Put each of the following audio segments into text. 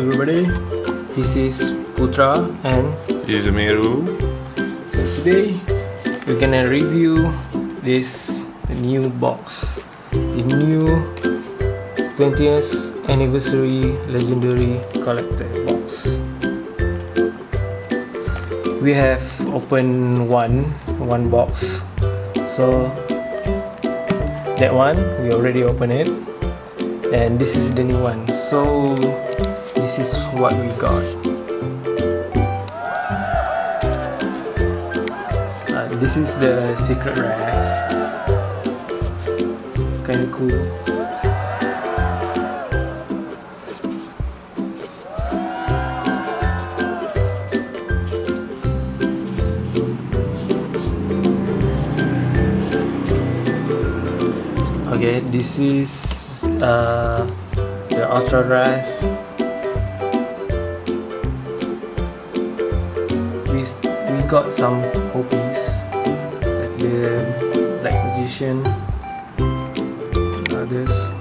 Everybody? This is Putra and Izmiru. so today we're gonna review this new box. The new 20th anniversary legendary collector box. We have opened one one box. So that one we already opened it and this is the new one so this is what we got. Uh, this is the secret rares kind of cool. Okay this is uh, the ultra rise got some copies like the black magician others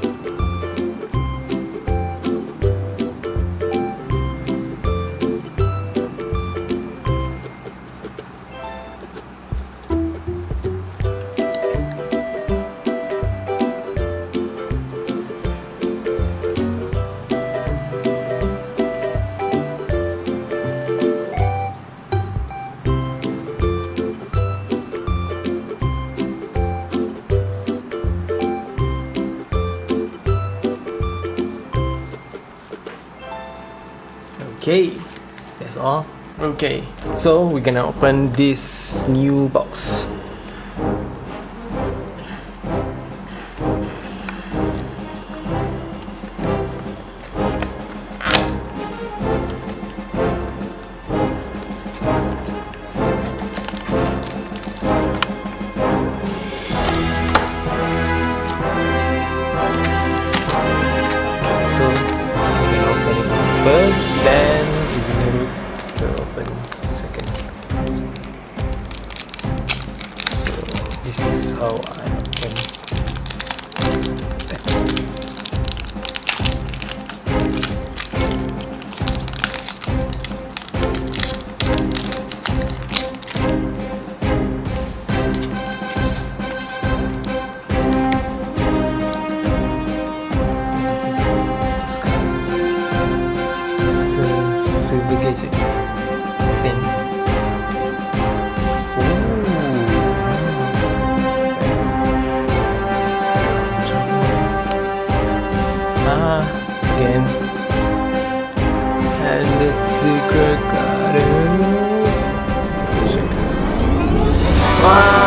okay that's all. Okay so we're gonna open this new box how I open again. And the secret garden. Wow!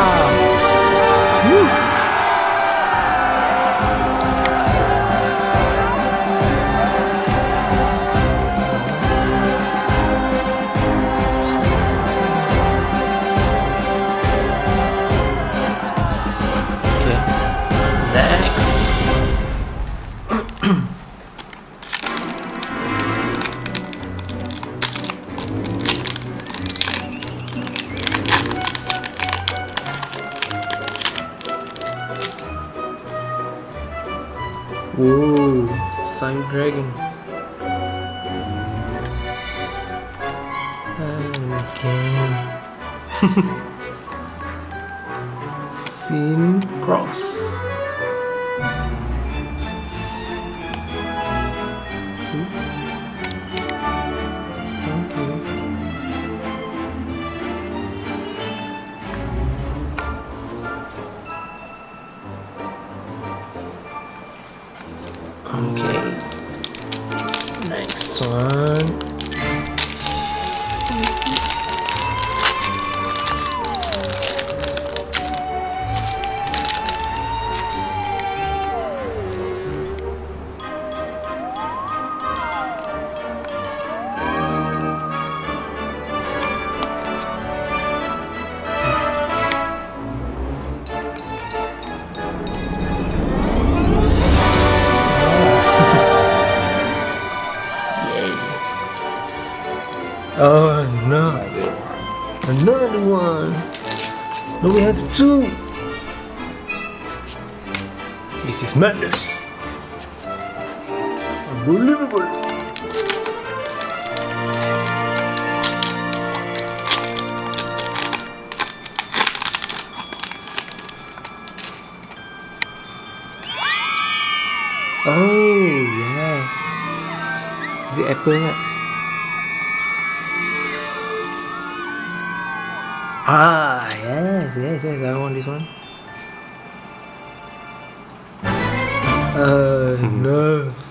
Whoa, Sign Dragon. Okay. Sin Cross. It's madness. Unbelievable. Oh, yes. Is it apple? Right? Ah, yes, yes, yes. I want this one. Uh no.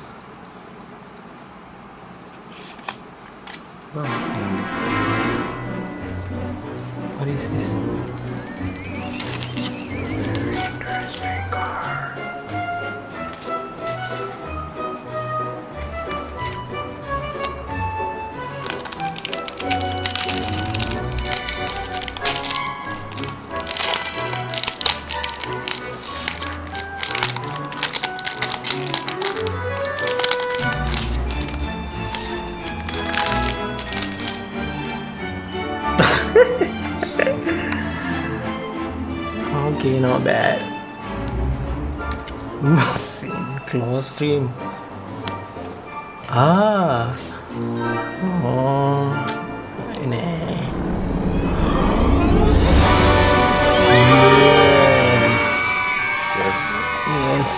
Stream. Ah. Oh. Ini. Yes. Yes. Yes.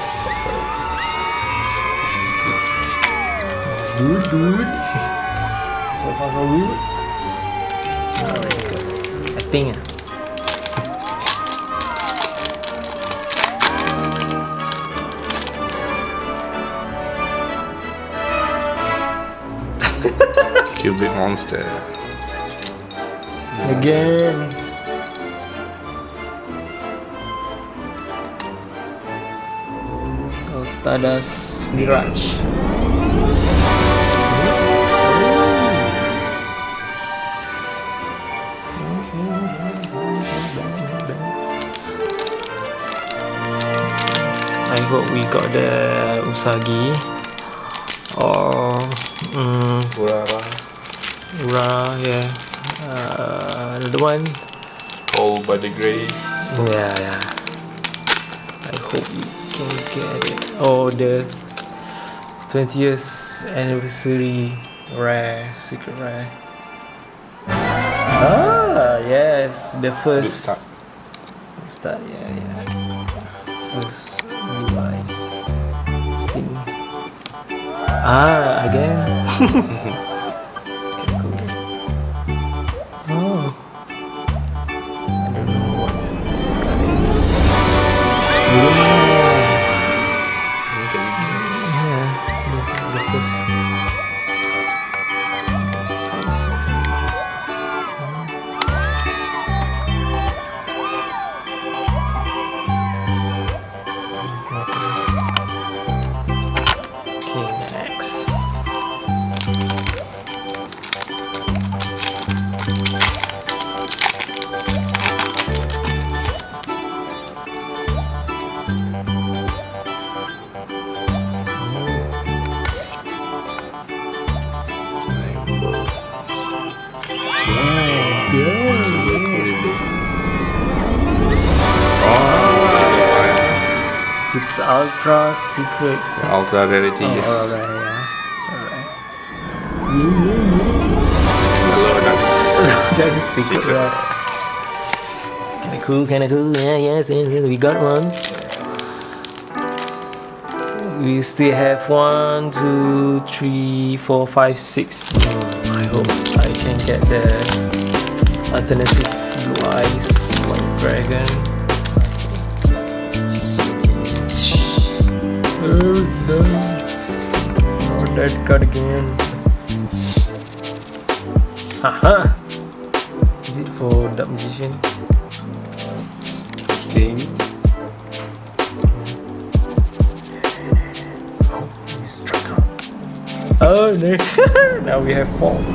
Good, good. So far, so good. Alright, good. I think. Cubic monster. Again. Oh, Stardust Mirage. I hope we got the Usagi or Urara. Ra, yeah. Uh, another one. All by the Grey. Yeah, yeah. I hope we can get it. Oh, the 20 years anniversary rare, secret rare. Ah, yes, the first start. start, yeah, yeah. First device. Sim. Ah, again. Yes, Oh, It's ultra secret. Ultra rarity, Oh, yes. alright, yeah. Alright. Hello, darkness. That's secret. Secret. Kinda cool, kinda cool. Yeah, yes, yes, yes, we got one. We still have one, two, three, four, five, six. Hmm, I hope I can get the alternative blue eyes white dragon. Oh no! Not that card again. Haha! Is it for Dark Magician? Game. Oh no! now we have four. No.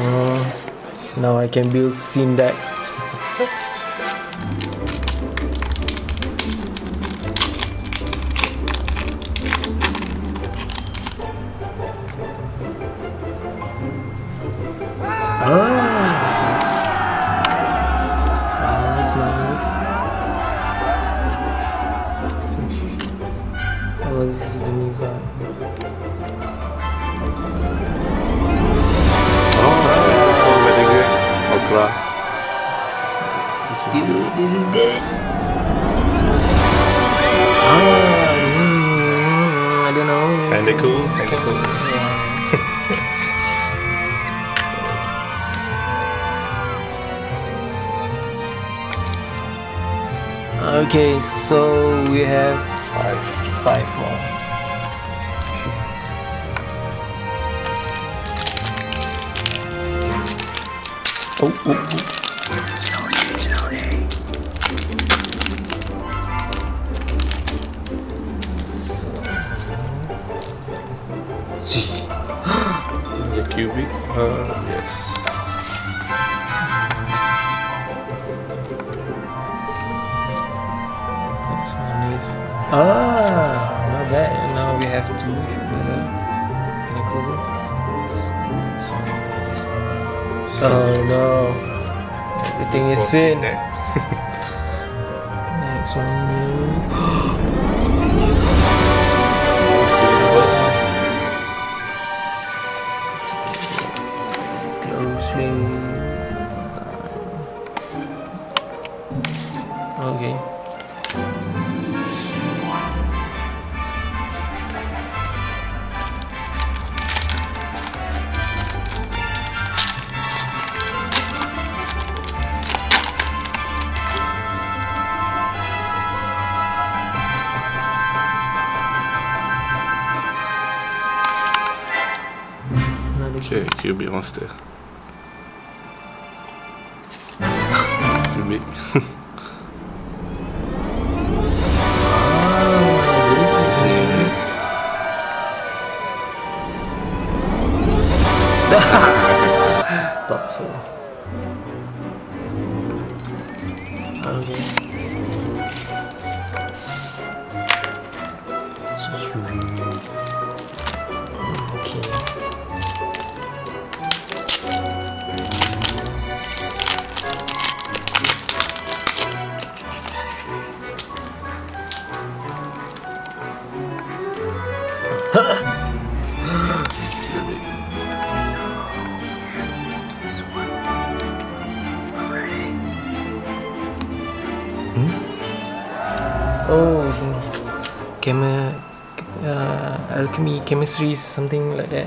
No. Now I can build deck. was the new guy. Oh, very good. Ultra. This is good. This is good. Ah, mm, I don't know. Kinda cool. Kinda cool. Yeah. okay, so we have five five more. Oh, oh, oh. Slowly, slowly. So, The cubic. Uh, yes. Next one is ah. Now we have two together. Can I close it? Oh no! Everything is in. Next one is oh, Okay, cubic monster. cubic. Ah, this. Thought so. Okay. Sweet. Okay. Chemi- uh, alchemy, chemistry, something like that.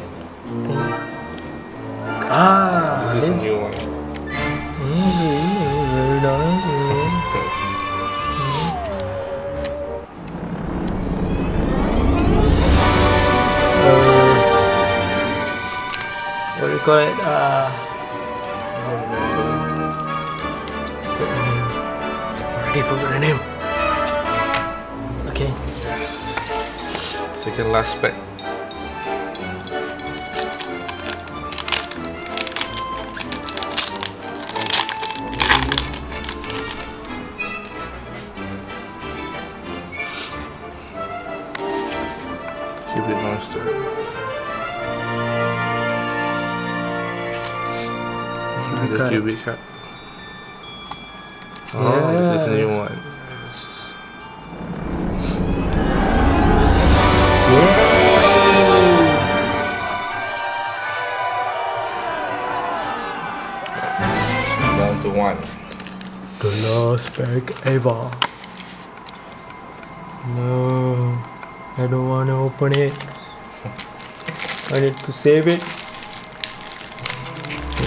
Thing. Ah, This is a new one. Mm, very, very nice. Uh, what do you call it? Uh, already forgot the name. Second last pack. Cubic monster. The cubic card. Oh, this is a new Yes. One. To one. The last pack ever. No, I don't want to open it. I need to save it.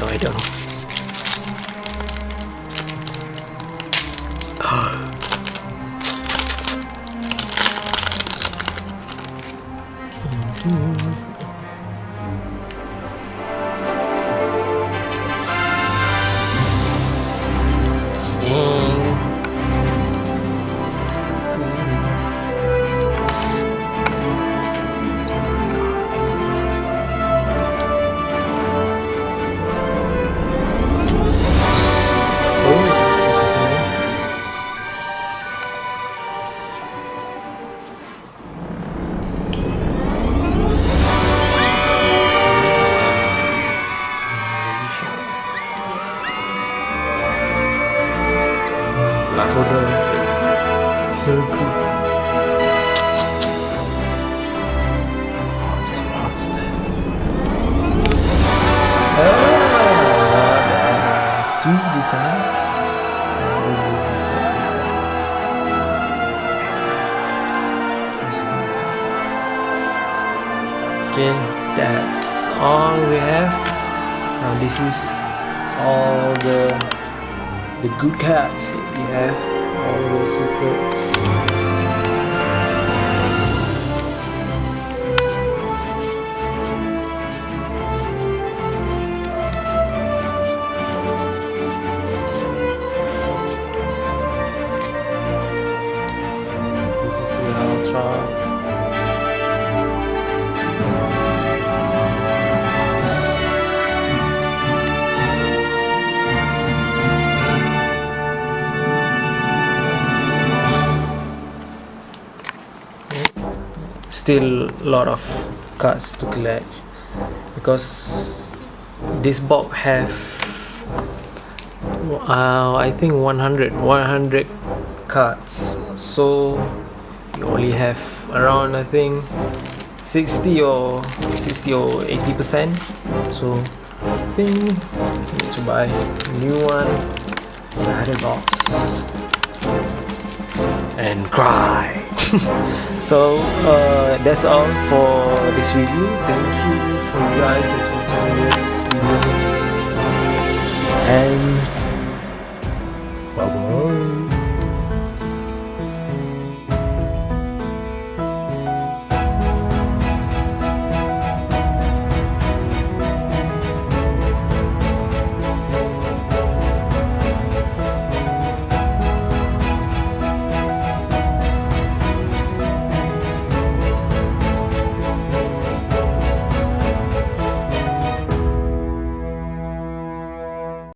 No, I don't. Monster. Ah, see this guy? Okay that's all we have now this is all the the good cards that we have all the secrets Still a lot of cards to collect. Because this box have uh, I think 100 100 cards. So you only have around I think 60 or 60 or 80 percent. So I think need to buy new one. Another box. And cry so uh, that's all for this review thank you for you guys as watching this video. And